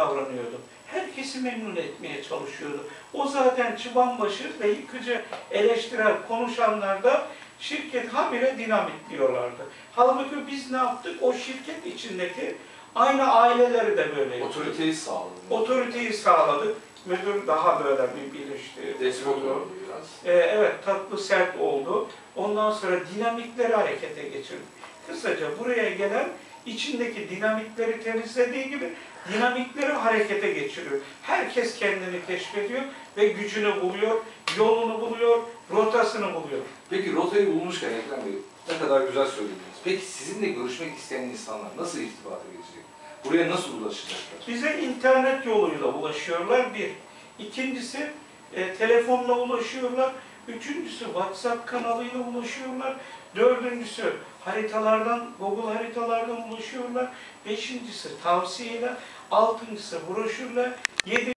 davranıyordu. Herkesi memnun etmeye çalışıyordu. O zaten çıbanbaşı ve yıkıcı eleştirel konuşanlarda şirket habire dinamit diyorlardı. Halbuki biz ne yaptık? O şirket içindeki aynı aileleri de böyle yaptık. Otoriteyi sağladı. Otoriteyi sağladık. Müdür daha böyle bir bilinçli. Despot oldu biraz. Ee, evet tatlı sert oldu. Ondan sonra dinamikleri harekete geçirdik. Kısaca buraya gelen içindeki dinamikleri temizlediği gibi dinamikleri harekete geçiriyor. Herkes kendini keşfediyor ve gücünü buluyor, yolunu buluyor, rotasını buluyor. Peki rotayı bulmuşken Ekrem Bey ne kadar güzel söylediniz. Peki sizinle görüşmek isteyen insanlar nasıl irtibata geçecek? Buraya nasıl ulaşacaklar? Bize internet yoluyla ulaşıyorlar bir. İkincisi e, telefonla ulaşıyorlar. Üçüncüsü WhatsApp kanalıyla ulaşıyorlar. Dördüncüsü haritalardan, Google haritalardan ulaşıyorlar. Beşincisi tavsiyeyle. Altıncısı broşürle. Yedi